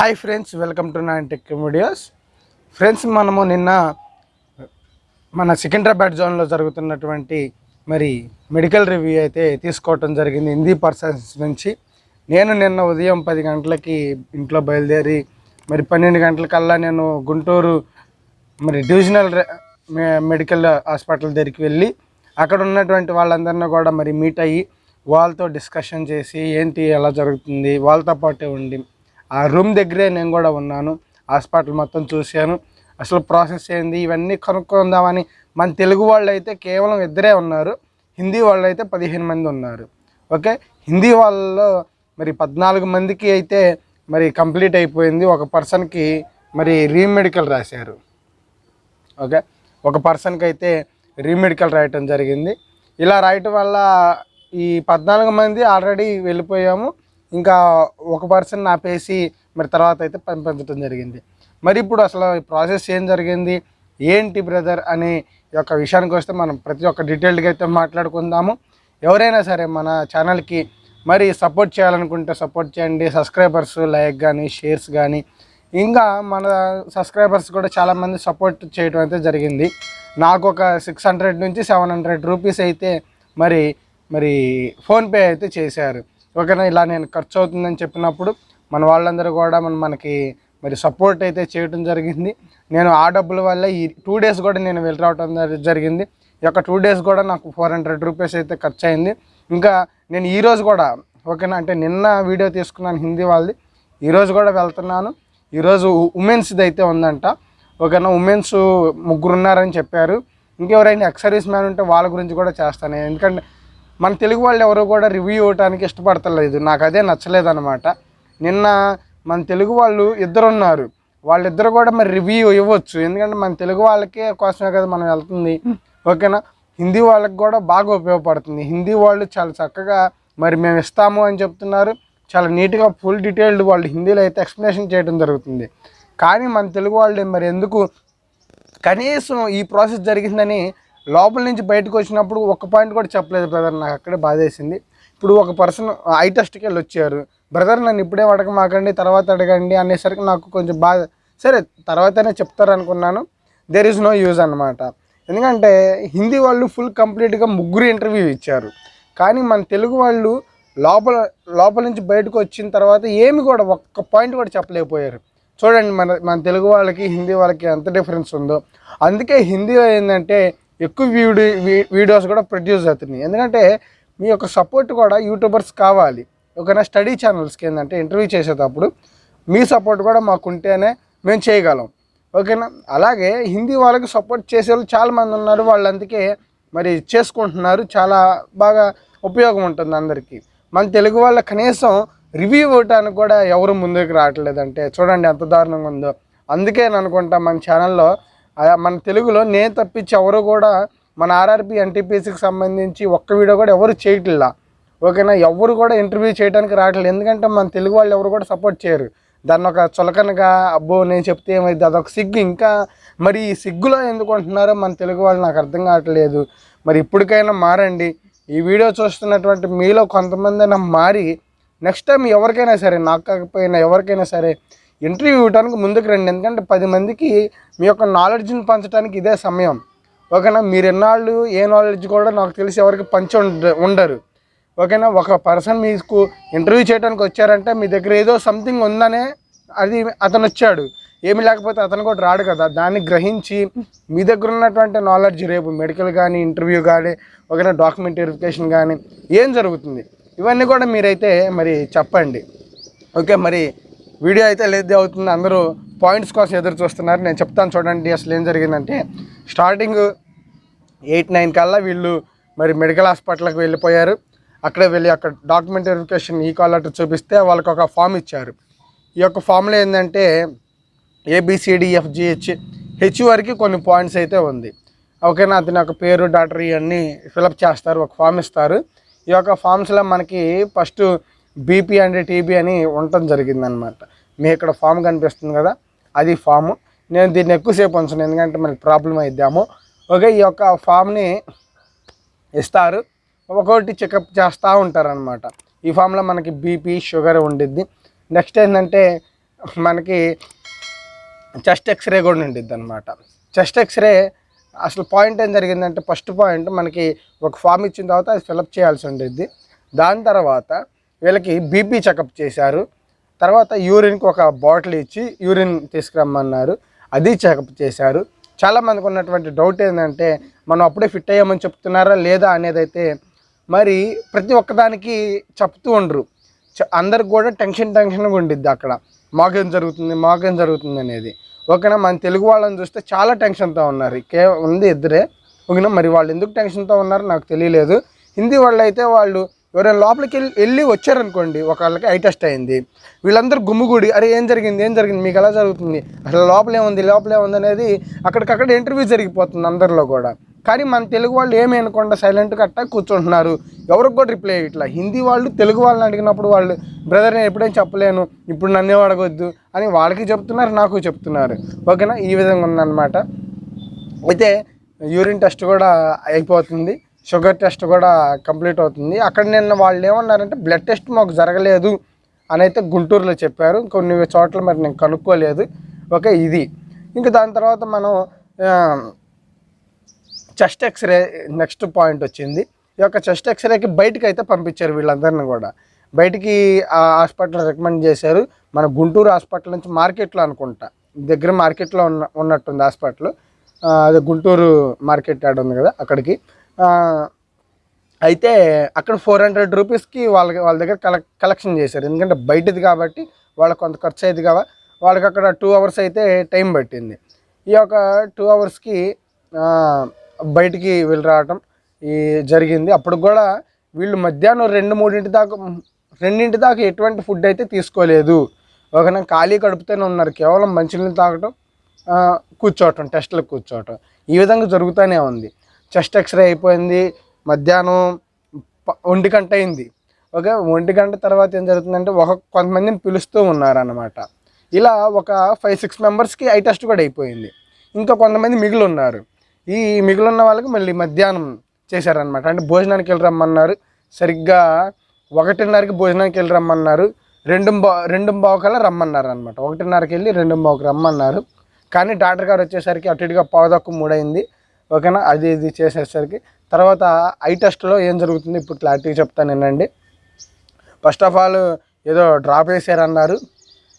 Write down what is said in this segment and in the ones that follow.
Hi friends welcome to nine tech videos. Friends మనము నిన్న మన సికింద్రాబాద్ జోన్లో జరుగుతున్నటువంటి మరి మెడికల్ రివ్యూ అయితే తీసుకోవటం జరిగింది హిందీ పర్సన్స్ నుంచి. నేను నిన్న ఉదయం పది గంటలకి ఇంట్లో బయలుదేరి మరి పన్నెండు గంటలకల్లా నేను గుంటూరు మరి డివిజనల్ మెడికల్ హాస్పిటల్ దగ్గరికి వెళ్ళి అక్కడ ఉన్నటువంటి వాళ్ళందరినీ కూడా మరి మీట్ అయ్యి వాళ్ళతో డిస్కషన్ చేసి ఏంటి ఎలా జరుగుతుంది వాళ్ళతో పాటే ఉండి ఆ రూమ్ దగ్గరే నేను కూడా ఉన్నాను. హాస్పిటల్ మొత్తం చూశాను. అసలు ప్రాసెస్ ఏంది? ఇవన్నీ కనుక్కుందామని మన తెలుగు వాళ్ళు అయితే కేవలం ఇద్దరే ఉన్నారు. హిందీ వాళ్ళు అయితే పదిహేను మంది ఉన్నారు. ఓకే? హిందీ వాళ్ళలో మరి పద్నాలుగు మందికి అయితే మరి కంప్లీట్ అయిపోయింది. ఒక పర్సన్కి మరి రీమెడికల్ రాశారు. ఓకే? ఒక పర్సన్కి అయితే రీమెడికల్ రాయటం జరిగింది. ఇలా రాయటం వల్ల ఈ పద్నాలుగు మంది ఆల్రెడీ వెళ్ళిపోయాము. ఇంకా ఒక పర్సన్ ఆపేసి మరి తర్వాత అయితే పంపించడం జరిగింది. మరి ఇప్పుడు అసలు ఈ ప్రాసెస్ ఏం జరిగింది? ఏంటి బ్రదర్ అనే ఈ యొక్క విషయానికి వస్తే మనం ప్రతి ఒక్క డీటెయిల్డ్గా అయితే మాట్లాడుకుందాము. ఎవరైనా సరే మన ఛానల్కి మరి సపోర్ట్ చేయాలనుకుంటే సపోర్ట్ చేయండి. సబ్స్క్రైబర్స్ లైక్ కానీ షేర్స్ కానీ ఇంకా మన సబ్స్క్రైబర్స్ కూడా చాలామంది సపోర్ట్ చేయడం అయితే జరిగింది. నాకు ఒక సిక్స్ హండ్రెడ్ నుంచి సెవెన్ హండ్రెడ్ రూపీస్ అయితే మరి మరి ఫోన్పే అయితే చేశారు. ఓకేనా ఇలా నేను ఖర్చు అవుతుందని చెప్పినప్పుడు మన వాళ్ళందరూ కూడా మన మనకి మరి సపోర్ట్ అయితే చేయడం జరిగింది. నేను ఆ డబ్బుల వల్ల ఈ టూ డేస్ కూడా నేను వెళ్ళి రావడం జరిగింది. ఈ యొక్క టూ డేస్ కూడా నాకు ఫోర్ హండ్రెడ్ రూపీస్ అయితే ఖర్చు అయింది. ఇంకా నేను ఈరోజు కూడా ఓకేనా అంటే నిన్న వీడియో తీసుకున్నాను హిందీ వాళ్ళది. ఈరోజు కూడా వెళ్తున్నాను. ఈరోజు ఉమెన్స్ది అయితే ఉందంట. ఓకేనా ఉమెన్స్ ముగ్గురు ఉన్నారని చెప్పారు. ఇంకెవరైనా ఎక్స్ సర్వీస్ మ్యాన్ ఉంటే వాళ్ళ గురించి కూడా చేస్తాను. ఎందుకంటే మన తెలుగు వాళ్ళు ఎవరు కూడా రివ్యూ ఇవ్వడానికి ఇష్టపడతలేదు. నాకు అదే నచ్చలేదు అనమాట నిన్న మన తెలుగు వాళ్ళు ఇద్దరు ఉన్నారు వాళ్ళిద్దరు కూడా మరి రివ్యూ ఇవ్వచ్చు. ఎందుకంటే మన తెలుగు వాళ్ళకే కోసమే కదా మనం వెళ్తుంది. ఓకేనా? హిందీ వాళ్ళకి కూడా బాగా ఉపయోగపడుతుంది. హిందీ వాళ్ళు చాలా చక్కగా మరి మేము ఇస్తాము అని చెప్తున్నారు. చాలా నీట్గా ఫుల్ డీటెయిల్డ్ వాళ్ళు హిందీలో అయితే ఎక్స్ప్లెనేషన్ చేయడం జరుగుతుంది. కానీ మన తెలుగు వాళ్ళు మరి ఎందుకు కనీసం ఈ ప్రాసెస్ జరిగిందని లోపల నుంచి బయటకు వచ్చినప్పుడు ఒక పాయింట్ కూడా చెప్పలేదు బ్రదర్ నాకు అక్కడే బాధేసింది. ఇప్పుడు ఒక పర్సన్ ఐ టెస్ట్కి వెళ్ళి వచ్చారు. బ్రదర్ నన్ను ఇప్పుడే అడగమాకండి తర్వాత అడగండి అనేసరికి నాకు కొంచెం బాధ సరే తర్వాతనే చెప్తారనుకున్నాను దెర్ ఈజ్ నో యూజ్ అనమాట ఎందుకంటే హిందీ వాళ్ళు ఫుల్ కంప్లీట్గా ముగ్గురు ఇంటర్వ్యూ ఇచ్చారు. కానీ మన తెలుగు వాళ్ళు లోపల లోపల నుంచి బయటకు వచ్చిన తర్వాత ఏమి కూడా ఒక్క పాయింట్ కూడా చెప్పలేకపోయారు. చూడండి మన మన తెలుగు వాళ్ళకి హిందీ వాళ్ళకి ఎంత డిఫరెన్స్ ఉందో. అందుకే హిందీ ఏంటంటే ఎక్కువ వీడియో వీడియోస్ కూడా ప్రొడ్యూస్ అవుతున్నాయి. ఎందుకంటే మీ యొక్క సపోర్ట్ కూడా యూట్యూబర్స్ కావాలి. ఓకేనా స్టడీ ఛానల్స్కి ఏంటంటే ఇంటర్వ్యూ చేసేటప్పుడు మీ సపోర్ట్ కూడా మాకు ఉంటేనే మేము చేయగలం. ఓకేనా? అలాగే హిందీ వాళ్ళకి సపోర్ట్ చేసే వాళ్ళు చాలామంది ఉన్నారు. వాళ్ళు అందుకే మరి చేసుకుంటున్నారు. చాలా బాగా ఉపయోగం ఉంటుంది అందరికీ. మన తెలుగు వాళ్ళ కనీసం రివ్యూ ఇవ్వటానికి కూడా ఎవరు ముందుకు రావట్లేదంటే చూడండి ఎంత దారుణంగా ఉందో. అందుకే నేను అనుకుంటా మన ఛానల్లో మన తెలుగులో నేను తప్పించి ఎవరు కూడా మన ఆర్ఆర్పి ఎన్టీపీసీకి సంబంధించి ఒక్క వీడియో కూడా ఎవరు చేయట్లా. ఓకేనా? ఎవరు కూడా ఇంటర్వ్యూ చేయడానికి రావట్లేదు ఎందుకంటే మన తెలుగు వాళ్ళు ఎవరు కూడా సపోర్ట్ చేయరు. దాన్ని ఒక చులకనగా అబ్బో నేను చెప్తే ఏమైంది అదొక సిగ్గు. ఇంకా మరి ఈ సిగ్గులో ఎందుకు అంటున్నారో మన తెలుగు వాళ్ళు నాకు అర్థం కావట్లేదు. మరి ఇప్పటికైనా మారండి. ఈ వీడియో చూస్తున్నటువంటి మీలో కొంతమంది అయినా మారి నెక్స్ట్ టైం ఎవరికైనా సరే నాకు కాకపోయినా ఎవరికైనా సరే ఇంటర్వ్యూ ఇవ్వడానికి ముందుకు రండి. ఎందుకంటే పది మందికి మీ యొక్క నాలెడ్జ్ని పంచడానికి ఇదే సమయం. ఓకేనా? మీరు ఎన్నాళ్ళు ఏ నాలెడ్జ్ కూడా నాకు తెలిసి ఎవరికి పంచి ఉండ ఉండరు. ఓకేనా? ఒక పర్సన్ మీకు ఇంటర్వ్యూ చేయడానికి వచ్చారంటే మీ దగ్గర ఏదో సంథింగ్ ఉందనే అది అతను వచ్చాడు. ఏమి లేకపోతే అతను కూడా రాడు కదా. దాన్ని గ్రహించి మీ దగ్గర ఉన్నటువంటి నాలెడ్జ్ రేపు మెడికల్ కానీ ఇంటర్వ్యూ కానీ ఓకేనా? డాక్యుమెంట్ వెరిఫికేషన్ కానీ ఏం జరుగుతుంది? ఇవన్నీ కూడా మీరైతే మరి చెప్పండి. ఓకే? మరి వీడియో అయితే లేదు అవుతుంది. అందరూ పాయింట్స్ కోసం ఎదురు చూస్తున్నారు. నేను చెప్తాను చూడండి అసలు ఏం జరిగిందంటే స్టార్టింగ్ ఎయిట్ నైన్ కల్లా వీళ్ళు మరి మెడికల్ హాస్పిటల్కి వెళ్ళిపోయారు. అక్కడే వెళ్ళి అక్కడ డాక్యుమెంట్ వెరిఫికేషన్ ఈ కాల్ లెటర్ చూపిస్తే వాళ్ళకి ఒక ఫామ్ ఇచ్చారు. ఈ యొక్క ఫామ్లో ఏంటంటే ఏబిసిడిఎఫ్జిహెచ్ హెచ్ e, వరకు కొన్ని పాయింట్స్ అయితే ఉంది. ఓకేనా అతని యొక్క పేరు డాక్టర్ ఇవన్నీ ఫిలప్ చేస్తారు ఒక ఫామ్ ఇస్తారు. ఈ యొక్క ఫామ్స్లో మనకి ఫస్ట్ బీపీ అండ్ టీబీ అని ఉండటం జరిగిందనమాట మీ ఇక్కడ ఫామ్ కనిపిస్తుంది కదా అది ఫాము. నేను దీన్ని ఎక్కువసేపు ఉంచను ఎందుకంటే మనకి ప్రాబ్లం అయిద్దాము. ఓకే ఈ యొక్క ఫామ్ని ఇస్తారు. ఒక్కొక్కటి చెకప్ చేస్తూ ఉంటారనమాట ఈ ఫామ్లో మనకి బీపీ షుగర్ ఉండిద్ది. నెక్స్ట్ ఏంటంటే మనకి చెస్ట్ ఎక్స్రే కూడా ఉండిద్ది అనమాట చెస్ట్ ఎక్స్రే అసలు పాయింట్ ఏం జరిగిందంటే ఫస్ట్ పాయింట్ మనకి ఒక ఫామ్ ఇచ్చిన తర్వాత అది ఫిలప్ చేయాల్సి ఉండిద్ది. దాని తర్వాత వీళ్ళకి బీపీ చెకప్ చేశారు. తర్వాత యూరిన్కి ఒక బాటిల్ ఇచ్చి యూరిన్ తీసుకురమ్మన్నారు. అది చెకప్ చేశారు. చాలామందికి ఉన్నటువంటి డౌట్ ఏంటంటే మనం అప్పుడే ఫిట్ అయ్యామని చెప్తున్నారా లేదా అనేది అయితే మరి ప్రతి ఒక్కదానికి చెప్తూ ఉండరు. చ- అందరికి కూడా టెన్షన్ టెన్షన్గా ఉండిద్ది అక్కడ. మాకేం జరుగుతుంది మాకేం జరుగుతుంది అనేది. ఓకేనా? మన తెలుగు వాళ్ళని చూస్తే చాలా టెన్షన్తో ఉన్నారు. కే ఉంది ఇద్దరే. ఓకేనా? మరి వాళ్ళు ఎందుకు టెన్షన్తో ఉన్నారో నాకు తెలియలేదు. హిందీ వాళ్ళు అయితే వాళ్ళు ఎవరైనా లోపలికి వెళ్ళి వెళ్ళి వచ్చారనుకోండి ఒకళ్ళకి ఐ టెస్ట్ అయింది. వీళ్ళందరూ గుమ్ముగూడి అరే ఏం జరిగింది? ఏం జరిగింది? మీకు ఎలా జరుగుతుంది? అసలు లోపలేముంది లోపలేముంది లోపల ఏముంది? అనేది అక్కడికక్కడ ఇంటర్వ్యూ జరిగిపోతుంది అందరిలో కూడా. కానీ మన తెలుగు వాళ్ళు ఏమి అనుకుండా సైలెంట్గా అట్టా కూర్చుంటున్నారు. ఎవరికి కూడా రిప్లై ఇట్లా. హిందీ వాళ్ళు తెలుగు వాళ్ళని అడిగినప్పుడు వాళ్ళు బ్రదర్ నేను ఎప్పుడేం చెప్పలేను? ఇప్పుడు నన్నే అడగొద్దు? అని వాళ్ళకి చెప్తున్నారు నాకు చెప్తున్నారు. ఓకేనా? ఈ విధంగా ఉందన్నమాట. అయితే యూరిన్ టెస్ట్ కూడా అయిపోతుంది. షుగర్ టెస్ట్ కూడా కంప్లీట్ అవుతుంది. అక్కడ నిన్న వాళ్ళు ఏమన్నారంటే బ్లడ్ టెస్ట్ మాకు జరగలేదు అని అయితే గుంటూరులో చెప్పారు. కొన్ని చోట్ల మరి నేను కనుక్కోలేదు. ఓకే ఇది. ఇంకా దాని తర్వాత మనం చెస్ట్ ఎక్స్రే నెక్స్ట్ పాయింట్ వచ్చింది. ఈ యొక్క చెస్ట్ ఎక్స్రేకి బయటకు అయితే పంపించారు వీళ్ళందరిని కూడా. బయటికి ఆ హాస్పిటల్ రికమెండ్ చేశారు. మన గుంటూరు హాస్పిటల్ నుంచి మార్కెట్లో అనుకుంటా. దగ్గర మార్కెట్లో ఉన్న ఉన్నట్టుంది హాస్పిటల్. అదే గుంటూరు మార్కెట్ యాడ్ ఉంది కదా అక్కడికి. అయితే అక్కడ ఫోర్ హండ్రెడ్ రూపీస్కి వాళ్ళ వాళ్ళ దగ్గర కలెక్ కలెక్షన్ చేశారు. ఎందుకంటే బయటది కాబట్టి వాళ్ళకి కొంత ఖర్చు అయింది కదా వాళ్ళకి అక్కడ టూ అవర్స్ అయితే టైం పట్టింది. ఈ యొక్క టూ అవర్స్కి బయటికి వీళ్ళు రావటం ఈ జరిగింది. అప్పుడు కూడా వీళ్ళు మధ్యాహ్నం రెండు మూడింటి దాకా రెండింటి దాకా ఎటువంటి ఫుడ్ అయితే తీసుకోలేదు. ఒకనా ఖాళీ కడుపుతూనే ఉన్నారు. కేవలం మంచినీళ్ళు తాగటం కూర్చోవటం టెస్ట్లకు కూర్చోవటం. ఈ విధంగా జరుగుతూనే ఉంది. చెస్ట్ ఎక్స్రే అయిపోయింది. మధ్యాహ్నం ప- ఒంటి గంట అయింది. ఓకే ఒంటి గంట తర్వాత ఏం జరుగుతుందంటే ఒక కొంతమందిని పిలుస్తూ ఉన్నారన్నమాట. ఇలా ఒక ఫైవ్ సిక్స్ మెంబర్స్కి ఐ టెస్ట్ కూడా అయిపోయింది. ఇంకా కొంతమంది మిగిలి ఉన్నారు ఈ మిగిలిన వాళ్ళకి మళ్ళీ మధ్యాహ్నం చేశారనమాట అంటే భోజనానికి వెళ్ళి రమ్మన్నారు. సరిగ్గా ఒకటిన్నరకి భోజనానికి వెళ్ళి రమ్మన్నారు. రెండు బా రెండు బావుకల్లా రమ్మన్నారు అనమాట ఒకటిన్నరకి వెళ్ళి రెండు బావుకి రమ్మన్నారు. కానీ డాక్టర్ గారు వచ్చేసరికి అటు ఇటుగా పావుదక్కు మూడైంది ఓకేనా? అది ఇది చేసేసరికి తర్వాత ఐ టెస్ట్లో ఏం జరుగుతుంది? ఇప్పుడు క్లారిటీ చెప్తాను వినండి ఫస్ట్ ఆఫ్ ఆల్ ఏదో డ్రాప్ వేసారన్నారు.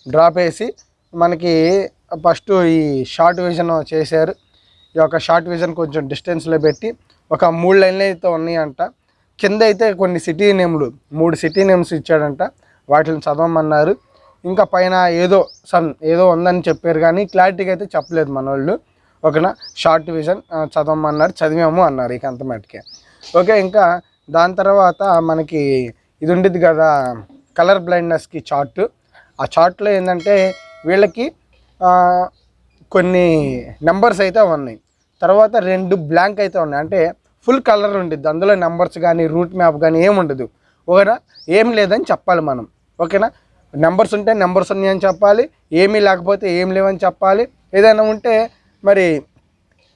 డ్రాప్ వేసి మనకి ఫస్ట్ ఈ షార్ట్ విజన్ చేశారు. ఈ యొక్క షార్ట్ విజన్ కొంచెం డిస్టెన్స్లో పెట్టి ఒక మూడు లైన్లు అయితే ఉన్నాయంట. కింద అయితే కొన్ని సిటీ నేమ్లు మూడు సిటీ నేమ్స్ ఇచ్చాడంట. వాటిని చదవమన్నారు. ఇంకా పైన ఏదో సన్ ఏదో ఉందని చెప్పారు కానీ క్లారిటీగా అయితే చెప్పలేదు మన వాళ్ళు ఓకేనా? షార్ట్ విజన్ చదవమన్నారు చదివాము అన్నారు ఇక అంత మటుకే. ఓకే ఇంకా దాని తర్వాత మనకి ఇది ఉండిద్ది కదా కలర్ బ్లైండ్నెస్కి చార్ట్ ఆ చార్ట్లో ఏంటంటే వీళ్ళకి కొన్ని నెంబర్స్ అయితే ఉన్నాయి. తర్వాత రెండు బ్లాంక్ అయితే ఉన్నాయి. అంటే ఫుల్ కలర్ ఉండిద్ది. అందులో నెంబర్స్ కానీ రూట్ మ్యాప్ కానీ ఏమి ఉండదు. ఓకేనా? ఏం లేదని చెప్పాలి మనం. ఓకేనా? నెంబర్స్ ఉంటే నెంబర్స్ ఉన్నాయని చెప్పాలి. ఏమీ లేకపోతే ఏం లేవని చెప్పాలి. ఏదైనా ఉంటే మరి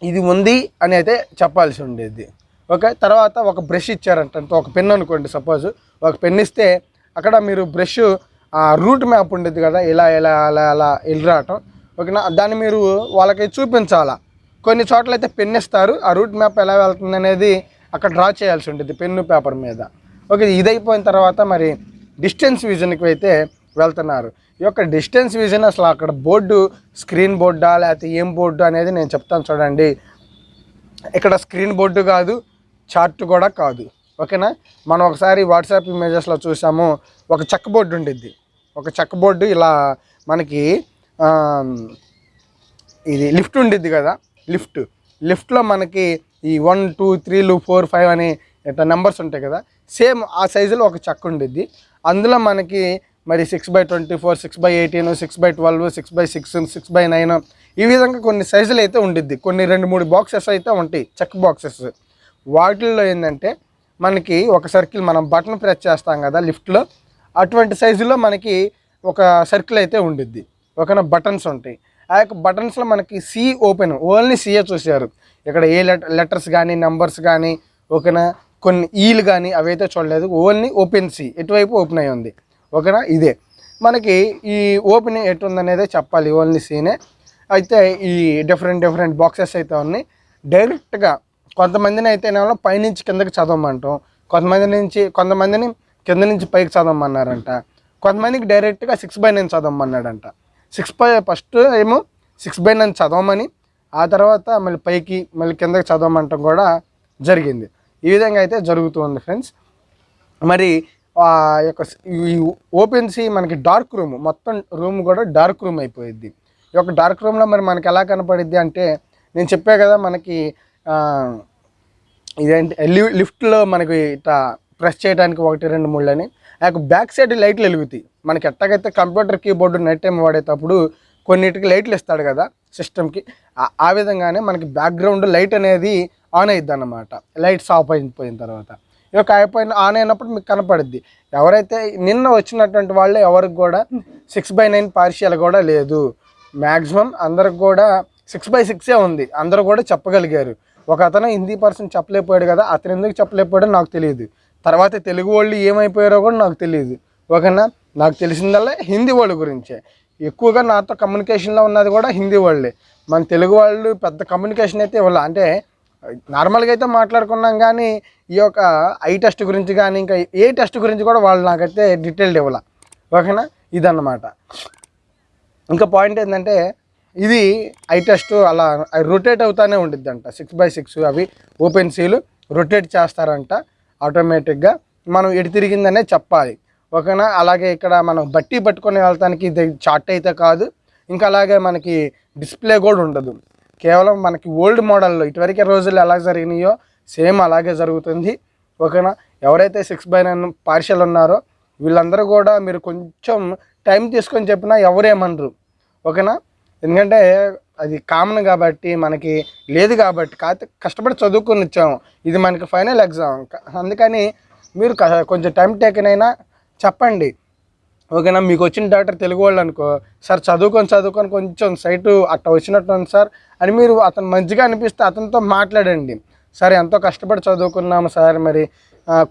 ఇది ఉంది అని అయితే చెప్పాల్సి ఉండేది. ఓకే తర్వాత ఒక బ్రష్ ఇచ్చారంట ఒక పెన్ అనుకోండి సపోజ్. ఒక పెన్ ఇస్తే అక్కడ మీరు బ్రష్ ఆ రూట్ మ్యాప్ ఉండేది కదా ఇలా ఇలా అలా అలా వెళ్ళి రావటం. ఓకేనా? దాన్ని మీరు వాళ్ళకి చూపించాలా? కొన్ని చోట్ల అయితే పెన్ ఇస్తారు ఆ రూట్ మ్యాప్ ఎలా వెళ్తుంది అనేది అక్కడ డ్రా చేయాల్సి ఉంటుంది పెన్ను పేపర్ మీద. ఓకే ఇది అయిపోయిన తర్వాత మరి డిస్టెన్స్ విజన్కి అయితే వెళ్తున్నారు. ఈ యొక్క డిస్టెన్స్ విజన్ అసలు అక్కడ బోర్డు స్క్రీన్ బోర్డా లేకపోతే ఏం బోర్డు అనేది నేను చెప్తాను చూడండి. ఇక్కడ స్క్రీన్ బోర్డు కాదు చార్ట్ కూడా కాదు. ఓకేనా? మనం ఒకసారి వాట్సాప్ ఇమేజెస్లో చూసాము ఒక చెక్క బోర్డు ఉండిద్ది. ఒక చెక్క బోర్డు ఇలా మనకి ఇది లిఫ్ట్ ఉండిద్ది కదా లిఫ్ట్. లిఫ్ట్లో మనకి ఈ వన్ టూ త్రీలు ఫోర్ ఫైవ్ అని ఇట్లా నెంబర్స్ ఉంటాయి కదా సేమ్ ఆ సైజులో ఒక చెక్క ఉండిద్ది. అందులో మనకి మరి six by twenty four six by eighteen six by twelve six by six six by nine ఈ విధంగా కొన్ని సైజులు అయితే ఉండిద్ది. కొన్ని రెండు మూడు బాక్సెస్ అయితే ఉంటాయి చెక్ బాక్సెస్ వాటిల్లో ఏంటంటే మనకి ఒక సర్కిల్ మనం బటన్ ప్రెస్ చేస్తాం కదా లిఫ్ట్లో అటువంటి సైజులో మనకి ఒక సర్కిల్ అయితే ఉండిద్ది. ఒకన బటన్స్ ఉంటాయి. ఆ యొక్క బటన్స్లో మనకి సి ఓపెన్ ఓన్లీ సిఏ చూసారు ఇక్కడ ఏ లెటర్ లెటర్స్ కానీ నెంబర్స్ కానీ ఓకేనా? కొన్ని e ఈలు కానీ అవైతే చూడలేదు. ఓన్లీ ఓపెన్ సి ఎటువైపు ఓపెన్ అయి ఉంది? ఓకేనా? ఇదే. మనకి ఈ ఓపెనింగ్ ఎటుందనేదే చెప్పాలి ఓన్లీ సీనే. అయితే ఈ డిఫరెంట్ డిఫరెంట్ బాక్సెస్ అయితే ఉన్నాయి. డైరెక్ట్గా కొంతమందిని అయితే నేను పైనుంచి కిందకి చదవమంటాం. కొంతమంది నుంచి కొంతమందిని కింద నుంచి పైకి చదవమన్నారంట. కొంతమందికి డైరెక్ట్గా సిక్స్ బై నైన్ చదవమన్నాడంట. సిక్స్ బై ఫస్ట్ ఏమో సిక్స్ బై నైన్ చదవమని ఆ తర్వాత మళ్ళీ పైకి మళ్ళీ కిందకి చదవమంటాం కూడా జరిగింది. ఈ విధంగా అయితే జరుగుతుంది ఫ్రెండ్స్. మరి యొక్క ఈ ఓపెన్ సి మనకి డార్క్ రూమ్. మొత్తం రూమ్ కూడా డార్క్ రూమ్ అయిపోయింది ఈ యొక్క డార్క్ రూమ్లో మరి మనకి ఎలా కనపడిద్ది అంటే నేను చెప్పా కదా మనకి ఇదేంటి లి- లిఫ్ట్లో మనకి ఇట్లా ప్రెస్ చేయడానికి ఒకటి రెండు మూడు అని. ఆ యొక్క బ్యాక్ సైడ్ లైట్లు వెలుగుతాయి. మనకి ఎట్టగైతే కంప్యూటర్ కీబోర్డు నైట్ టైం వాడేటప్పుడు కొన్నిటికి లైట్లు ఇస్తాడు కదా సిస్టమ్కి ఆ విధంగానే మనకి బ్యాక్గ్రౌండ్ లైట్ అనేది ఆన్ అయ్యిద్ది అన్నమాట. లైట్స్ ఆఫ్ అయిపోయిన తర్వాత. యొక్క అయిపోయిన ఆన్ అయినప్పుడు మీకు కనపడుద్ది. ఎవరైతే నిన్న వచ్చినటువంటి వాళ్ళు ఎవరికి కూడా సిక్స్ బై నైన్ పార్షియల్ కూడా లేదు. మ్యాక్సిమం అందరికి కూడా సిక్స్ బై సిక్సే ఉంది. అందరూ కూడా చెప్పగలిగారు. ఒక అతను హిందీ పర్సన్ చెప్పలేకపోయాడు కదా అతను ఎందుకు చెప్పలేకపోయాడో నాకు తెలియదు. తర్వాత తెలుగు వాళ్ళు ఏమైపోయారో కూడా నాకు తెలియదు. ఓకేనా? నాకు తెలిసిందల్లా హిందీ వాళ్ళ గురించే. ఎక్కువగా నాతో కమ్యూనికేషన్లో ఉన్నది కూడా హిందీ వాళ్ళే. మన తెలుగు వాళ్ళు పెద్ద కమ్యూనికేషన్ అయితే ఇవ్వాలి. అంటే నార్మల్గా అయితే మాట్లాడుకున్నాం కానీ ఈ యొక్క ఐ టెస్ట్ గురించి కానీ ఇంకా ఏ టెస్ట్ గురించి కూడా వాళ్ళు నాకైతే డీటెయిల్డ్ ఇవ్వాల. ఓకేనా? ఇదన్నమాట. ఇంకా పాయింట్ ఏంటంటే ఇది ఐ టెస్ట్ అలా రొటేట్ అవుతానే ఉండిద్ది అంట సిక్స్ బై సిక్స్ అవి ఓపెన్ సీలు రొటేట్ చేస్తారంట ఆటోమేటిక్గా. మనం ఎటు తిరిగిందనే చెప్పాలి. ఓకేనా? అలాగే ఇక్కడ మనం బట్టి పట్టుకొని వెళ్తానికి ఇది చార్ట్ అయితే కాదు. ఇంకా అలాగే మనకి డిస్ప్లే కూడా ఉండదు. కేవలం మనకి ఓల్డ్ మోడల్లో ఇటువరకే రోజులు ఎలా జరిగినాయో సేమ్ అలాగే జరుగుతుంది. ఓకేనా? ఎవరైతే సిక్స్ బై నైన్ పార్షల్ ఉన్నారో వీళ్ళందరూ కూడా మీరు కొంచెం టైం తీసుకొని చెప్పినా ఎవరేమనరు. ఓకేనా? ఎందుకంటే అది కామన్ కాబట్టి మనకి లేదు కాబట్టి కష్టపడి చదువుకొని వచ్చాము ఇది మనకి ఫైనల్ ఎగ్జామ్ అందుకని మీరు కొంచెం టైం టేకన్ అయినా చెప్పండి. ఓకేనా మీకు వచ్చిన డాక్టర్ తెలుగు వాళ్ళు అనుకో సార్ చదువుకొని చదువుకొని కొంచెం సైటు అట్ట వచ్చినట్టు ఉంది సార్ అని మీరు అతను మంచిగా అనిపిస్తే అతనితో మాట్లాడండి. సార్ ఎంతో కష్టపడి చదువుకున్నాము సార్ మరి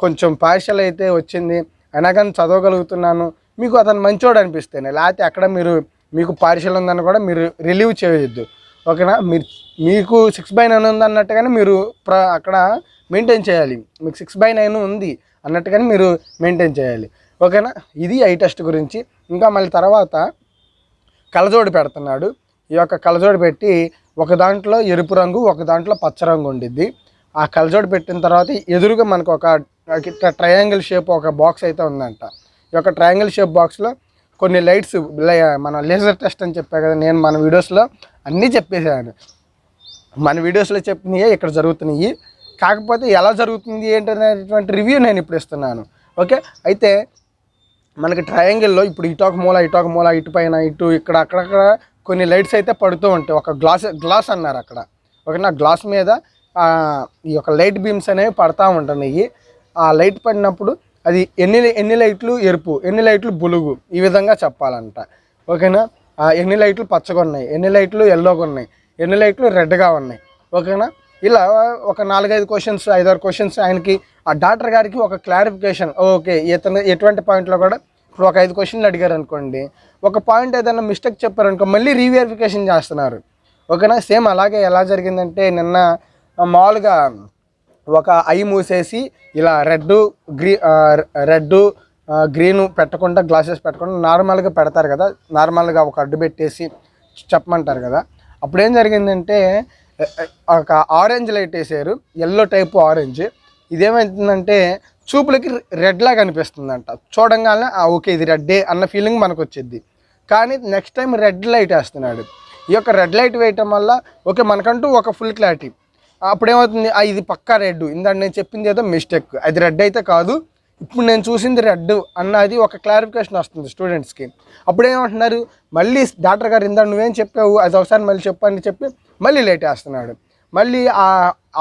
కొంచెం పార్షల్ అయితే వచ్చింది అయినా కానీ చదవగలుగుతున్నాను. మీకు అతను మంచోడు అనిపిస్తేనే లేకపోతే అక్కడ మీరు మీకు పార్షల్ ఉందని కూడా మీరు రిలీవ్ చేయొద్దు. ఓకేనా మీరు మీకు సిక్స్ బై నైన్ ఉంది అన్నట్టుగానే మీరు ప్ర అక్కడ మెయింటైన్ చేయాలి. మీకు సిక్స్ బై నైన్ ఉంది అన్నట్టుగానే మీరు మెయింటైన్ చేయాలి. ఓకేనా? ఇది ఐ టెస్ట్ గురించి. ఇంకా మళ్ళీ తర్వాత కలజోడు పెడుతున్నాడు. ఈ యొక్క కలజోడు పెట్టి ఒక దాంట్లో ఎరుపు రంగు ఒక దాంట్లో పచ్చ రంగు ఉండిద్ది. ఆ కలజోడు పెట్టిన తర్వాత ఎదురుగా మనకు ఒక ట్రయాంగిల్ షేప్ ఒక బాక్స్ అయితే ఉందంట. ఈ యొక్క ట్రయాంగిల్ షేప్ బాక్స్లో కొన్ని లైట్స్ మన లేజర్ టెస్ట్ అని చెప్పా కదా నేను మన వీడియోస్లో అన్నీ చెప్పేసాను మన వీడియోస్లో చెప్పినవి ఇక్కడ జరుగుతున్నాయి. కాకపోతే ఎలా జరుగుతుంది ఏంటనేటువంటి రివ్యూ నేను ఇప్పుడు ఇస్తున్నాను. ఓకే? అయితే మనకి ట్రయాంగిల్లో ఇప్పుడు ఇటు ఒక మూల ఇటు ఒక మూల ఇటు పైన ఇటు ఇక్కడ అక్కడక్కడ కొన్ని లైట్స్ అయితే పడుతూ ఉంటాయి. ఒక గ్లాస్ గ్లాస్ అన్నారు అక్కడ. ఓకేనా గ్లాస్ మీద ఈ యొక్క లైట్ బీమ్స్ అనేవి పడతా ఉంటున్నాయి. ఆ లైట్ పడినప్పుడు అది ఎన్ని ఎన్ని లైట్లు ఎరుపు ఎన్ని లైట్లు బులుగు ఈ విధంగా చెప్పాలంట. ఓకేనా? ఆ, ఎన్ని లైట్లు పచ్చగా ఉన్నాయి ఎన్ని లైట్లు ఎల్లోగా ఉన్నాయి ఎన్ని లైట్లు రెడ్గా ఉన్నాయి. ఓకేనా? ఇలా ఒక నాలుగైదు క్వశ్చన్స్ ఐదారు క్వశ్చన్స్ ఆయనకి ఆ డాక్టర్ గారికి ఒక క్లారిఫికేషన్ ఓకే ఇతను ఎటువంటి పాయింట్లో కూడా ఇప్పుడు ఒక ఐదు క్వశ్చన్లు అడిగారు అనుకోండి ఒక పాయింట్ ఏదైనా మిస్టేక్ చెప్పారనుకో మళ్ళీ రీవెరిఫికేషన్ చేస్తున్నారు. ఓకేనా? సేమ్ అలాగే ఎలా జరిగిందంటే నిన్న మామూలుగా ఒక ఐ మూసేసి ఇలా రెడ్ గ్రీ రెడ్ గ్రీన్ పెట్టకుండా గ్లాసెస్ పెట్టకుండా నార్మల్గా పెడతారు కదా నార్మల్గా ఒక అడ్డు పెట్టేసి చెప్పమంటారు కదా. అప్పుడు ఏం జరిగిందంటే ఒక ఆరెంజ్ లైట్ వేసారు ఎల్లో టైప్ ఆరెంజ్. ఇదేమవుతుందంటే చూపులకి రెడ్లా కనిపిస్తుందంట చూడంగానే "ఆ, ఓకే ఇది రెడ్డే అన్న ఫీలింగ్ మనకు వచ్చేది కానీ నెక్స్ట్ టైం రెడ్ లైట్ వేస్తున్నాడు. ఈ యొక్క రెడ్ లైట్ వేయటం వల్ల ఓకే మనకంటూ ఒక ఫుల్ క్లారిటీ. అప్పుడేమవుతుంది ఇది పక్కా రెడ్. ఇందాక నేను చెప్పింది ఏదో మిస్టేక్. అది రెడ్ అయితే కాదు. ఇప్పుడు నేను చూసింది రెడ్ అన్నది ఒక క్లారిఫికేషన్ వస్తుంది స్టూడెంట్స్కి. అప్పుడు ఏమంటున్నారు మళ్ళీ డాక్టర్ గారు ఇందా నువ్వేం చెప్పావు అది ఒకసారి మళ్ళీ చెప్పని చెప్పి మళ్ళీ లేట్ వేస్తున్నాడు. మళ్ళీ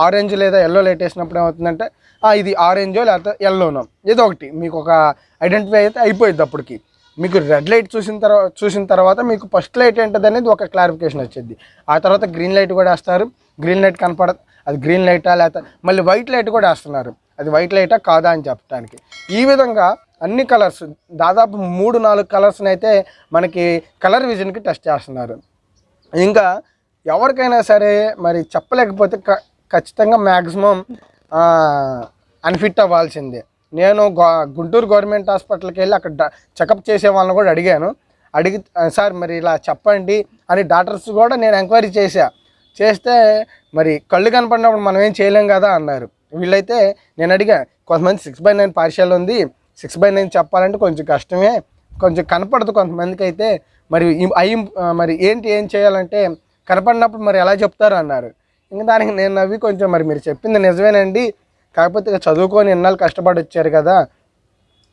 ఆరెంజ్ లేదా ఎల్లో లైట్ వేసినప్పుడు ఏమవుతుందంటే ఇది ఆరెంజో లేకపోతే ఎల్లోనో ఏదో ఒకటి. మీకు ఒక ఐడెంటిఫై అయితే అయిపోయింది అప్పటికి. మీకు రెడ్ లైట్ చూసిన తర్వాత చూసిన తర్వాత మీకు ఫస్ట్ లైట్ ఏంటది అనేది ఒక క్లారిఫికేషన్ వచ్చేది. ఆ తర్వాత గ్రీన్ లైట్ కూడా వేస్తారు. గ్రీన్ లైట్ కనపడ అది గ్రీన్ లైటా లేకపోతే మళ్ళీ వైట్ లైట్ కూడా వేస్తున్నారు. అది వైట్ లైటా కాదా అని చెప్పడానికి ఈ విధంగా అన్ని కలర్స్ దాదాపు మూడు నాలుగు కలర్స్ని అయితే మనకి కలర్ విజన్కి టెస్ట్ చేస్తున్నారు. ఇంకా ఎవరికైనా సరే మరి చెప్పలేకపోతే క ఖచ్చితంగా మ్యాక్సిమం అన్ఫిట్ అవ్వాల్సిందే. నేను గో- గుంటూరు గవర్నమెంట్ హాస్పిటల్కి వెళ్ళి అక్కడ చెకప్ చేసే వాళ్ళని కూడా అడిగాను. అడిగి సార్ మరి ఇలా చెప్పండి అని డాక్టర్స్ కూడా నేను ఎంక్వైరీ చేశా. చేస్తే మరి కళ్ళు కనపడినప్పుడు మనం ఏం చేయలేం కదా అన్నారు. వీళ్ళైతే నేను అడిగా కొంతమంది సిక్స్ బై నైన్ పార్షియల్ ఉంది. సిక్స్ బై నైన్ చెప్పాలంటే కొంచెం కష్టమే. కొంచెం కనపడదు కొంతమందికి అయితే. మరి ఈ- అయి మరి ఏంటి ఏం చేయాలంటే కనపడినప్పుడు మరి ఎలా చెప్తారు? అన్నారు. ఇంకా దానికి నేను నవ్వి కొంచెం మరి మీరు చెప్పింది నిజమేనండి. కాకపోతే ఇక చదువుకొని ఎన్నాళ్ళు కష్టపడి వచ్చారు కదా.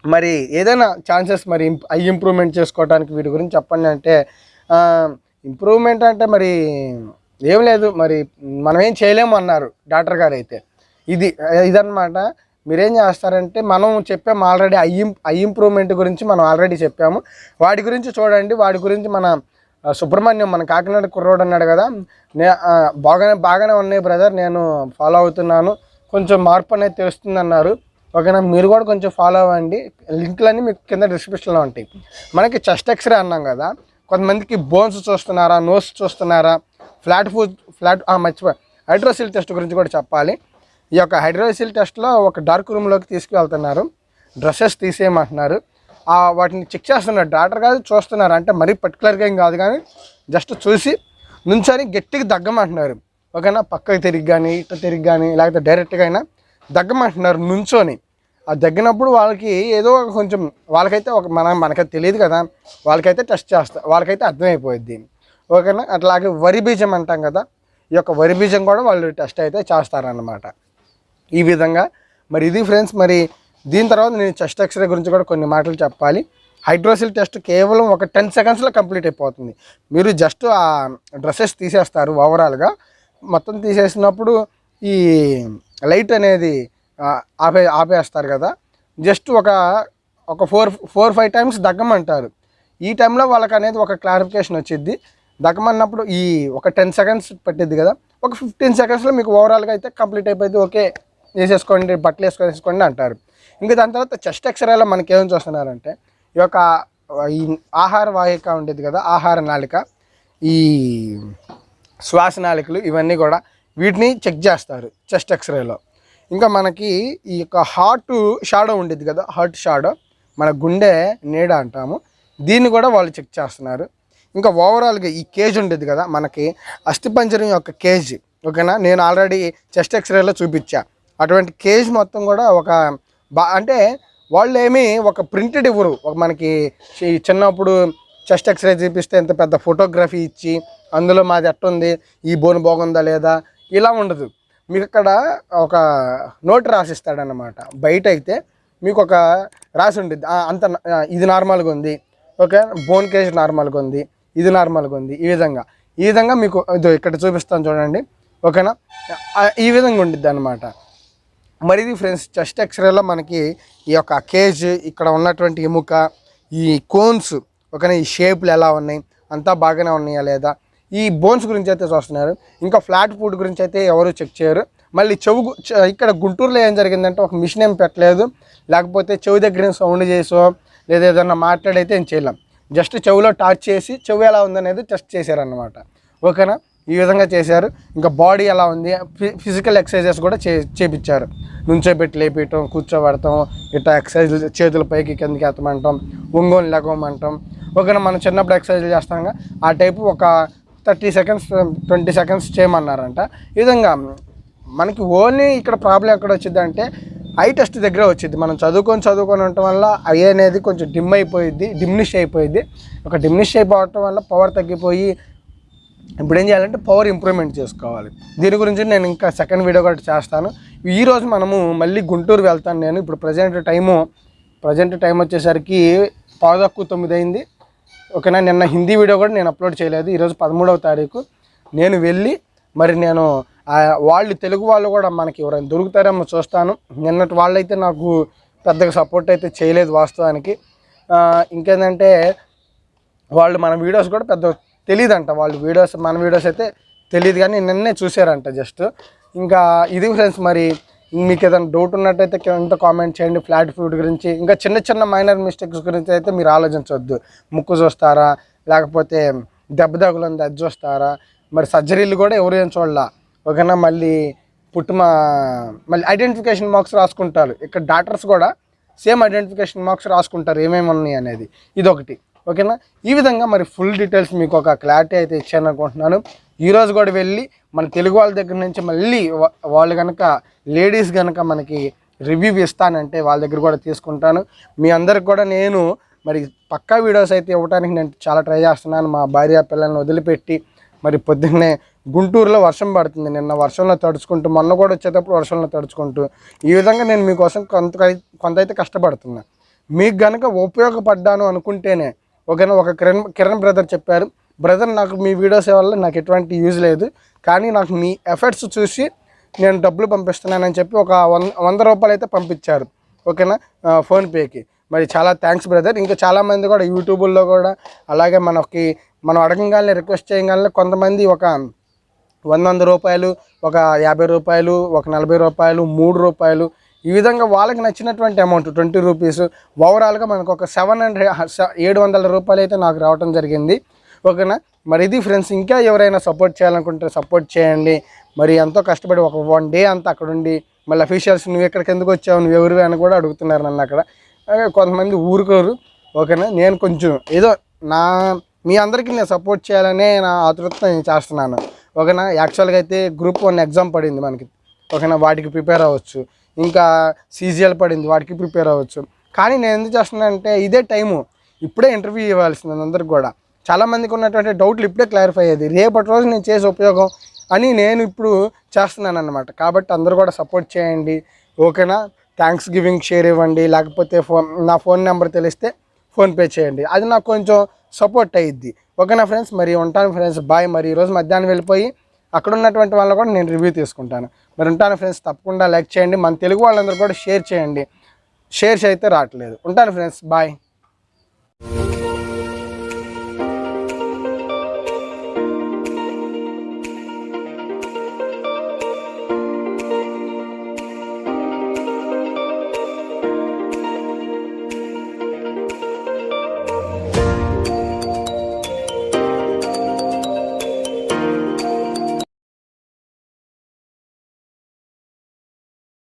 మరి ఏదైనా ఛాన్సెస్ మరి ఇంప్- అవి ఇంప్రూవ్మెంట్ చేసుకోవడానికి వీటి గురించి చెప్పండి అంటే ఇంప్రూవ్మెంట్ అంటే మరి ఏం లేదు. మరి మనం ఏం చేయలేము అన్నారు డాక్టర్ గారు అయితే. ఇది ఇదన్నమాట. మీరేం చేస్తారంటే మనం చెప్పాము ఆల్రెడీ ఐ ఐ ఇంప్రూవ్మెంట్ గురించి మనం ఆల్రెడీ చెప్పాము. వాటి గురించి చూడండి. వాటి గురించి మన సుబ్రహ్మణ్యం మన కాకినాడ కుర్రోడు అన్నాడు కదా. నే బాగానే బాగానే ఉన్నాయి బ్రదర్ నేను ఫాలో అవుతున్నాను. కొంచెం మార్పు అనేది తెలుస్తుంది అన్నారు ఓకేనా మీరు కూడా కొంచెం ఫాలో అవ్వండి. లింక్లన్నీ మీకు కింద డిస్క్రిప్షన్లో ఉంటాయి. మనకి చెస్ట్ ఎక్స్రే అన్నాం కదా. కొంతమందికి బోన్స్ చూస్తున్నారా నోస్ చూస్తున్నారా? ఫ్లాట్ ఫుడ్ ఫ్లాట్ మర్చిపోయి. హైడ్రోసిల్ టెస్ట్ గురించి కూడా చెప్పాలి. ఈ యొక్క హైడ్రోసిల్ టెస్ట్లో ఒక డార్క్ రూమ్లోకి తీసుకువెళ్తున్నారు. డ్రెస్సెస్ తీసేయమంటున్నారు. వాటిని చెక్ చేస్తున్నారు డాక్టర్ కాదు చూస్తున్నారు. అంటే మరీ పర్టికులర్గా ఏం కాదు కానీ జస్ట్ చూసి నుంచొని గట్టిగా దగ్గమంటున్నారు. ఓకేనా? పక్కకి తిరిగి కానీ ఇట్లా తిరిగి కానీ లేకపోతే డైరెక్ట్గా అయినా దగ్గమంటున్నారు నుంచొని. ఆ దగ్గినప్పుడు వాళ్ళకి ఏదో ఒక కొంచెం వాళ్ళకైతే ఒక మన మనకైతే తెలియదు కదా. వాళ్ళకైతే టెస్ట్ చేస్తా వాళ్ళకైతే అర్థమైపోయింది ఓకేనా? అట్లాగే వరి బీజం అంటాం కదా. ఈ యొక్క వరి బీజం కూడా వాళ్ళు టెస్ట్ అయితే చేస్తారన్నమాట. ఈ విధంగా. మరి ఇది ఫ్రెండ్స్ మరి దీని తర్వాత నేను చెస్ట్ ఎక్స్రే గురించి కూడా కొన్ని మాటలు చెప్పాలి. హైడ్రోసిల్ టెస్ట్ కేవలం ఒక టెన్ సెకండ్స్లో కంప్లీట్ అయిపోతుంది. మీరు జస్ట్ ఆ డ్రెస్సెస్ తీసేస్తారు ఓవరాల్గా. మొత్తం తీసేసినప్పుడు ఈ లైట్ అనేది ఆపే ఆపేస్తారు కదా. జస్ట్ ఒక ఒక ఫోర్ ఫోర్ ఫైవ్ టైమ్స్ దగ్గమంటారు. ఈ టైంలో వాళ్ళకి అనేది ఒక క్లారిఫికేషన్ వచ్చింది దగ్గమన్నప్పుడు ఈ ఒక టెన్ సెకండ్స్ పట్టిద్ది కదా. ఒక ఫిఫ్టీన్ సెకండ్స్లో మీకు ఓవరాల్గా అయితే కంప్లీట్ అయిపోయింది ఓకే వేసేసుకోండి బట్టలు వేసుకొనేసుకోండి అంటారు. ఇంకా దాని తర్వాత చెస్ట్ ఎక్స్రేలో మనకి ఏం చూస్తున్నారంటే ఈ యొక్క ఈ ఆహార వాహిక ఉండేది కదా ఆహార నాళిక ఈ శ్వాస నాళికలు ఇవన్నీ కూడా వీటిని చెక్ చేస్తారు చెస్ట్ ఎక్స్రేలో. ఇంకా మనకి ఈ యొక్క హార్ట్ షాడో ఉండేది కదా హార్ట్ షాడో మన గుండె నీడ అంటాము దీన్ని కూడా వాళ్ళు చెక్ చేస్తున్నారు. ఇంకా ఓవరాల్గా ఈ కేజ్ ఉండేది కదా మనకి అస్థిపంజరం యొక్క కేజ్ ఓకేనా? నేను ఆల్రెడీ చెస్ట్ ఎక్స్రేలో చూపించా. అటువంటి కేజ్ మొత్తం కూడా ఒక బా అంటే వాళ్ళు ఏమి ఒక ప్రింటెడ్ ఇవ్వరు. ఒక మనకి చిన్నప్పుడు చెస్ట్ ఎక్స్రే చూపిస్తే ఎంత పెద్ద ఫోటోగ్రఫీ ఇచ్చి అందులో మాది ఎట్టుంది ఈ బోన్ బాగుందా లేదా ఇలా ఉండదు. మీకు అక్కడ ఒక నోట్ రాసిస్తాడనమాట బయట అయితే మీకు ఒక రాసి ఉంటుంది అంత ఇది నార్మల్గా ఉంది. ఓకే బోన్ కేజ్ నార్మల్గా ఉంది. ఇది నార్మల్గా ఉంది. ఈ విధంగా. ఈ విధంగా మీకు ఇక్కడ చూపిస్తాను చూడండి. ఓకేనా? ఈ విధంగా ఉండిద్ది అనమాట మరి ఇది ఫ్రెండ్స్ చెస్ట్ ఎక్స్రేలో మనకి ఈ యొక్క కేజ్ ఇక్కడ ఉన్నటువంటి ఎముక ఈ కోన్స్ ఓకేనా ఈ షేప్లు ఎలా ఉన్నాయి అంతా బాగానే ఉన్నాయా లేదా? ఈ బోన్స్ గురించి అయితే చూస్తున్నారు. ఇంకా ఫ్లాట్ ఫుడ్ గురించి అయితే ఎవరు చెక్ చేయరు. మళ్ళీ చెవు ఇక్కడ గుంటూరులో ఏం జరిగిందంటే ఒక మిషన్ ఏం పెట్టలేదు. లేకపోతే చెవి దగ్గర సౌండ్ చేసో లేదా ఏదన్నా మాట్లాడైతే ఏం చేయలేం. జస్ట్ చెవులో టార్చ్ చేసి చెవి ఎలా ఉందనేది టెస్ట్ చేశారన్నమాట. ఓకేనా? ఈ విధంగా చేశారు. ఇంకా బాడీ ఎలా ఉంది? ఫి- ఫిజికల్ ఎక్సర్సైజెస్ కూడా చే చేపించారు. నుంచోబెట్టి లేపేయటం కూర్చోబెడతాం ఇట్లా ఎక్సర్సైజ్ చేతుల పైకి కిందకి ఎత్తమంటాం ఒంగోలు లెగమంటాం ఓకేనా మనం చిన్నప్పుడు ఎక్సర్సైజ్ చేస్తాంగా ఆ టైపు ఒక థర్టీ సెకండ్స్ ట్వంటీ సెకండ్స్ చేయమన్నారంట. ఈ విధంగా మనకి ఓన్లీ ఇక్కడ ప్రాబ్లం ఎక్కడ వచ్చింది అంటే ఐ టెస్ట్ దగ్గర వచ్చింది. మనం చదువుకొని చదువుకొని ఉండటం వల్ల ఐ అనేది కొంచెం డిమ్ అయిపోయింది డిమ్నిష్ అయిపోయింది ఒక డిమ్నిష్ అయిపోవటం వల్ల పవర్ తగ్గిపోయి ఇప్పుడు ఏం చేయాలంటే పవర్ ఇంప్రూవ్మెంట్ చేసుకోవాలి. దీని గురించి నేను ఇంకా సెకండ్ వీడియో కూడా చేస్తాను. ఈరోజు మనము మళ్ళీ గుంటూరు వెళ్తాను నేను. ఇప్పుడు ప్రజెంట్ టైము ప్రజెంట్ టైం వచ్చేసరికి పావుదక్కు తొమ్మిది అయింది. ఓకేనా? నిన్న హిందీ వీడియో కూడా నేను అప్లోడ్ చేయలేదు. ఈరోజు పదమూడవ తారీఖు. నేను వెళ్ళి మరి నేను వాళ్ళు తెలుగు వాళ్ళు కూడా మనకి ఎవరైనా దొరుకుతారేమో చూస్తాను. నిన్నటి వాళ్ళైతే నాకు పెద్దగా సపోర్ట్ అయితే చేయలేదు వాస్తవానికి. ఇంకేంటంటే వాళ్ళు మన వీడియోస్ కూడా పెద్ద తెలియదంట వాళ్ళు వీడియోస్ మన వీడియోస్ అయితే తెలియదు కానీ నిన్నే చూసారంట జస్ట్. ఇంకా ఇది ఫ్రెండ్స్ మరి మీకు ఏదైనా డౌట్ ఉన్నట్టయితే కింద కామెంట్ చేయండి ఫ్లాట్ ఫుడ్ గురించి. ఇంకా చిన్న చిన్న మైనర్ మిస్టేక్స్ గురించి అయితే మీరు ఆలోచించవద్దు. ముక్కు చూస్తారా లేకపోతే దెబ్బ తగులుంది అది చూస్తారా? మరి సర్జరీలు కూడా ఎవరు ఏం చూడాల? ఓకేనా మళ్ళీ పుట్టుమ మళ్ళీ ఐడెంటిఫికేషన్ మార్క్స్ రాసుకుంటారు. ఇక్కడ డాక్టర్స్ కూడా సేమ్ ఐడెంటిఫికేషన్ మార్క్స్ రాసుకుంటారు ఏమేమి ఉన్నాయి అనేది. ఇదొకటి. ఓకేనా? ఈ విధంగా మరి ఫుల్ డీటెయిల్స్ మీకు ఒక క్లారిటీ అయితే ఇచ్చాను అనుకుంటున్నాను ఈరోజు కూడా వెళ్ళి మన తెలుగు వాళ్ళ దగ్గర నుంచి మళ్ళీ వాళ్ళు కనుక లేడీస్ కనుక మనకి రివ్యూ ఇస్తానంటే వాళ్ళ దగ్గర కూడా తీసుకుంటాను. మీ అందరికి కూడా నేను మరి పక్కా వీడియోస్ అయితే ఇవ్వడానికి నేను చాలా ట్రై చేస్తున్నాను. మా భార్య పిల్లల్ని వదిలిపెట్టి మరి పొద్దున్నే గుంటూరులో వర్షం పడుతుంది. నిన్న వర్షంలో తడుచుకుంటూ మొన్న కూడా వచ్చేటప్పుడు వర్షంలో తడుచుకుంటూ. ఈ విధంగా నేను మీకోసం కొంత కొంత అయితే కష్టపడుతున్నా. మీకు కనుక ఉపయోగపడ్డాను అనుకుంటేనే ఓకేనా? ఒక కిరణ్ కిరణ్ బ్రదర్ చెప్పారు బ్రదర్ నాకు మీ వీడియోస్ వల్ల నాకు ఎటువంటి యూజ్ లేదు కానీ నాకు మీ ఎఫర్ట్స్ చూసి నేను డబ్బులు పంపిస్తున్నానని చెప్పి ఒక వంద వంద రూపాయలు అయితే పంపించారు. ఓకేనా? ఫోన్పేకి. మరి చాలా థ్యాంక్స్ బ్రదర్ ఇంకా చాలామంది కూడా యూట్యూబుల్లో కూడా అలాగే మనకి మనం అడగంగానే రిక్వెస్ట్ చేయగానే కొంతమంది ఒక వంద వంద రూపాయలు ఒక యాభై రూపాయలు ఒక నలభై రూపాయలు మూడు రూపాయలు ఈ విధంగా వాళ్ళకి నచ్చినటువంటి అమౌంట్ ట్వంటీ రూపీస్ ఓవరాల్గా మనకు ఒక సెవెన్ హండ్రెడ్ ఏడు వందల రూపాయలు అయితే నాకు రావడం జరిగింది. ఓకేనా? మరి ఇది ఫ్రెండ్స్ ఇంకా ఎవరైనా సపోర్ట్ చేయాలనుకుంటే సపోర్ట్ చేయండి. మరి ఎంతో కష్టపడి ఒక వన్ డే అంతా అక్కడ ఉండి మళ్ళీ అఫీషియల్స్ నువ్వు ఎక్కడికి ఎందుకు వచ్చావు? నువ్వు ఎవరు అని కూడా అడుగుతున్నారు నన్ను అక్కడ. కొంతమంది ఊరుకోరు. ఓకేనా? నేను కొంచెం ఏదో నా మీ అందరికీ నేను సపోర్ట్ చేయాలనే నా ఆతృత నేను చేస్తున్నాను. ఓకేనా? యాక్చువల్గా అయితే గ్రూప్ వన్ ఎగ్జామ్ పడింది మనకి. ఓకేనా? వాటికి ప్రిపేర్ అవ్వచ్చు. ఇంకా సీజీఎల్ పడింది వాటికి ప్రిపేర్ అవ్వచ్చు. కానీ నేను ఎందుకు చేస్తున్నానంటే ఇదే టైము. ఇప్పుడే ఇంటర్వ్యూ ఇవ్వాల్సింది అందరికి కూడా. చాలామందికి ఉన్నటువంటి డౌట్లు ఇప్పుడే క్లారిఫై అయ్యేది. రేపటి రోజు నేను చేసే ఉపయోగం అని నేను ఇప్పుడు చేస్తున్నాను అనమాట కాబట్టి అందరూ కూడా సపోర్ట్ చేయండి. ఓకేనా? థ్యాంక్స్ గివింగ్ షేర్ ఇవ్వండి. లేకపోతే ఫోన్ నా ఫోన్ నెంబర్ తెలిస్తే ఫోన్పే చేయండి. అది నాకు కొంచెం సపోర్ట్ అయ్యిద్ది. ఓకేనా ఫ్రెండ్స్? మరి ఉంటాను ఫ్రెండ్స్. బాయ్. మరి ఈరోజు మధ్యాహ్నం వెళ్ళిపోయి అక్కడ ఉన్నటువంటి వాళ్ళని కూడా నేను రివ్యూ తీసుకుంటాను. మరి ఉంటాను ఫ్రెండ్స్ తప్పకుండా లైక్ చేయండి. మన తెలుగు వాళ్ళందరూ కూడా షేర్ చేయండి. షేర్స్ అయితే రావట్లేదు. ఉంటాను ఫ్రెండ్స్ బాయ్